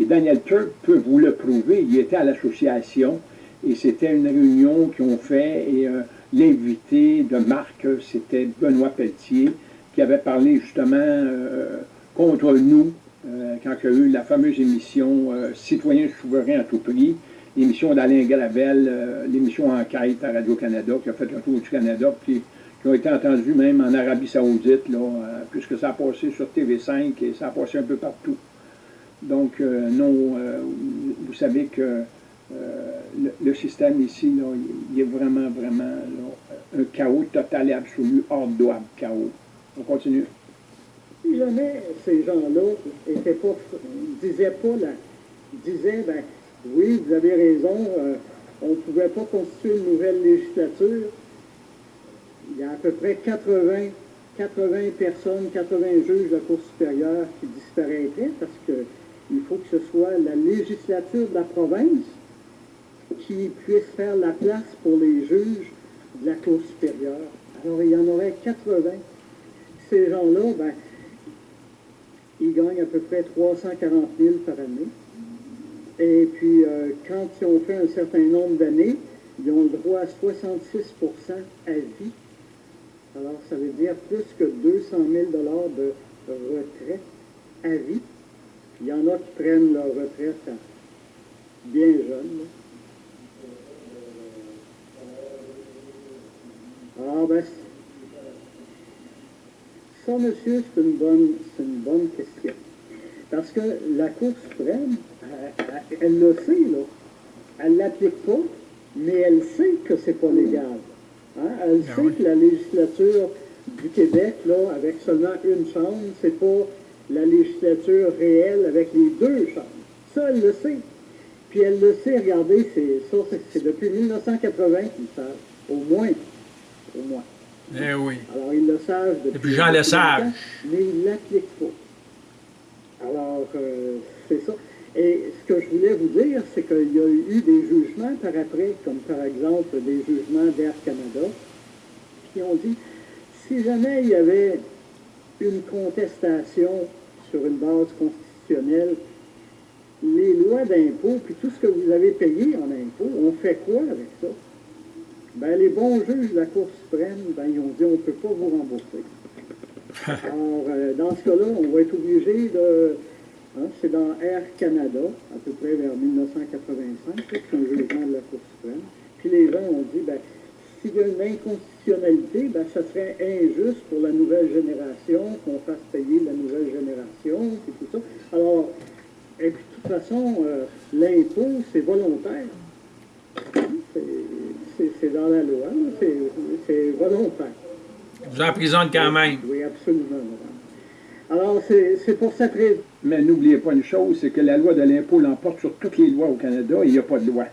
Et Daniel Turk peut vous le prouver. Il était à l'association et c'était une réunion qu'ils ont fait et euh, l'invité de Marc, c'était Benoît Pelletier qui avait parlé justement euh, contre nous euh, quand il y a eu la fameuse émission Citoyens souverains à tout prix, l'émission d'Alain Galavel, l'émission Enquête à Radio-Canada qui a fait le tour du Canada, puis qui ont été entendus même en Arabie Saoudite, là, puisque ça a passé sur TV5 et ça a passé un peu partout. Donc, euh, non, euh, vous savez que euh, le, système ici, il est vraiment, vraiment un chaos total et absolu, hors de chaos. On continue. Si jamais ces gens-là disaient pas, là, disaient, ben, oui, vous avez raison, on ne pouvait pas constituer une nouvelle législature, il y a à peu près 80, 80 personnes, 80 juges de la Cour supérieure qui disparaîtraient parce que il faut que ce soit la législature de la province qui puisse faire la place pour les juges de la Cour supérieure. Alors, il y en aurait 80. Ces gens-là, ben, ils gagnent à peu près 340 000 par année. Et puis, euh, quand ils ont fait un certain nombre d'années, ils ont le droit à 66% à vie. Alors, ça veut dire plus que 200 000 de retraite à vie. Il y en a qui prennent leur retraite bien jeunes. Ah ben, ça, monsieur, c'est une une bonne question. Parce que la Cour suprême, elle, le sait, là. Elle ne l'applique pas, mais elle sait que c'est pas légal. Hein. Elle ah sait que la législature du Québec, là, avec seulement une chambre, c'est pas la législature réelle avec les deux chambres. Ça, elle le sait. Puis elle le sait, regardez, c'est depuis 1980 qu'ils le savent. Au moins. Au moins. Eh oui. Alors, ils le savent depuis, Depuis Jean Lesage. Mais ils ne l'appliquent pas. Alors, euh, c'est ça. Et ce que je voulais vous dire, c'est qu'il y a eu des jugements par après, comme par exemple des jugements d'Air Canada, qui ont dit, si jamais il y avait une contestation sur une base constitutionnelle, les lois d'impôt, puis tout ce que vous avez payé en impôt, on fait quoi avec ça? Ben, les bons juges de la Cour suprême, ben, ils ont dit on ne peut pas vous rembourser. Alors, euh, dans ce cas-là, on va être obligé de. hein, c'est dans Air Canada, à peu près vers 1985, là, c'est un jugement de la Cour suprême. Puis les gens ont dit ben, s'il y a une inconstitutionnalité, ben, ça serait injuste pour la nouvelle génération qu'on fasse payer la nouvelle génération, et tout ça. Alors, et puis de toute façon, euh, l'impôt, c'est volontaire. C'est- C'est dans la loi, c'est volontaire. Vous emprisonne quand même. Oui, absolument, madame. Alors, c'est pour cette raison. Mais n'oubliez pas une chose, c'est que la loi de l'impôt l'emporte sur toutes les lois au Canada et il n'y a pas de loi.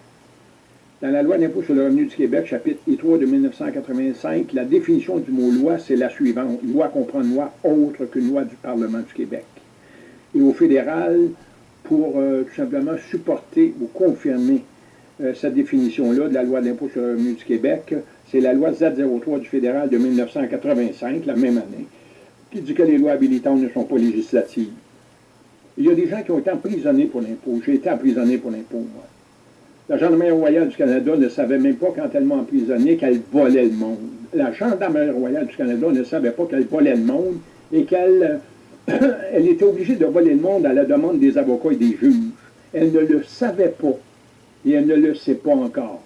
Dans la loi d'impôt sur le revenu du Québec, chapitre I3 de 1985, la définition du mot loi, c'est la suivante. Loi comprend une loi autre qu'une loi du Parlement du Québec. Et au fédéral, pour euh, tout simplement supporter ou confirmer euh, cette définition-là de la loi d'impôt sur le revenu du Québec, c'est la loi Z03 du fédéral de 1985, la même année, qui dit que les lois habilitantes ne sont pas législatives. Il y a des gens qui ont été emprisonnés pour l'impôt. J'ai été emprisonné pour l'impôt, moi. La Gendarmerie royale du Canada ne savait même pas, quand elle m'a emprisonné, qu'elle volait le monde. La Gendarmerie royale du Canada ne savait pas qu'elle volait le monde et qu'elle elle était obligée de voler le monde à la demande des avocats et des juges. Elle ne le savait pas et elle ne le sait pas encore.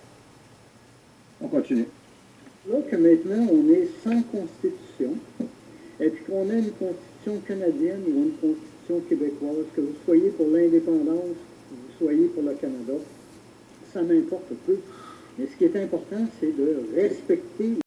On continue. Là que maintenant, on est sans constitution, et puis qu'on a une constitution canadienne ou une constitution québécoise, que vous soyez pour l'indépendance, que vous soyez pour le Canada, ça m'importe peu. Mais ce qui est important, c'est de respecter